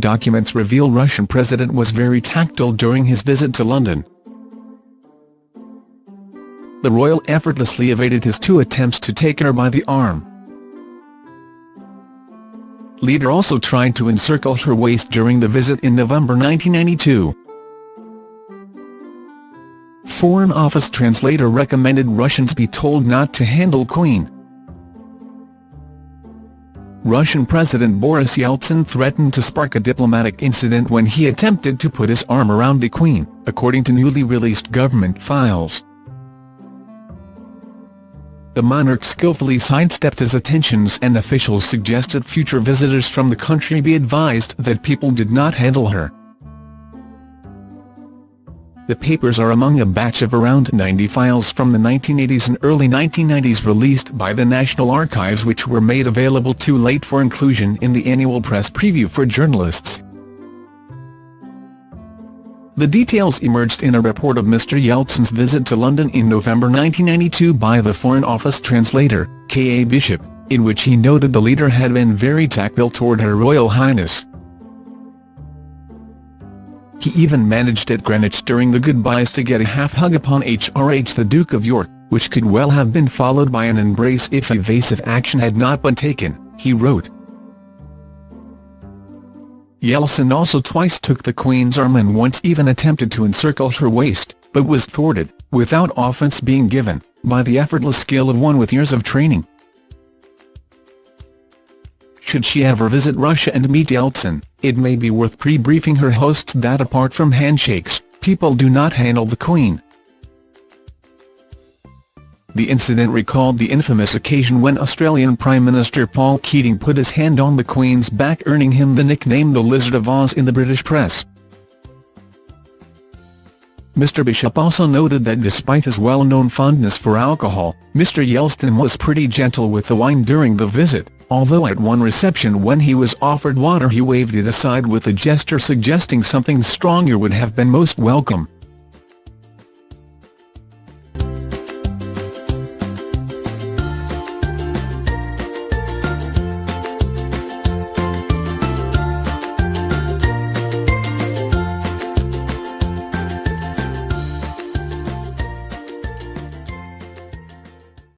documents reveal Russian President was very tactile during his visit to London. The royal effortlessly evaded his two attempts to take her by the arm. Leader also tried to encircle her waist during the visit in November 1992. Foreign Office translator recommended Russians be told not to handle Queen. Russian President Boris Yeltsin threatened to spark a diplomatic incident when he attempted to put his arm around the Queen, according to newly released government files. The monarch skillfully sidestepped his attentions and officials suggested future visitors from the country be advised that people did not handle her. The papers are among a batch of around 90 files from the 1980s and early 1990s released by the National Archives which were made available too late for inclusion in the annual press preview for journalists. The details emerged in a report of Mr Yeltsin's visit to London in November 1992 by the Foreign Office translator, K. A. Bishop, in which he noted the leader had been very tactile toward Her Royal Highness. He even managed at Greenwich during the goodbyes to get a half-hug upon HRH the Duke of York, which could well have been followed by an embrace if evasive action had not been taken, he wrote. Yeltsin also twice took the Queen's arm and once even attempted to encircle her waist, but was thwarted, without offence being given, by the effortless skill of one with years of training. Should she ever visit Russia and meet Yeltsin, it may be worth pre-briefing her hosts that apart from handshakes, people do not handle the Queen. The incident recalled the infamous occasion when Australian Prime Minister Paul Keating put his hand on the Queen's back earning him the nickname the Lizard of Oz in the British press. Mr Bishop also noted that despite his well-known fondness for alcohol, Mr Yeltsin was pretty gentle with the wine during the visit although at one reception when he was offered water he waved it aside with a gesture suggesting something stronger would have been most welcome.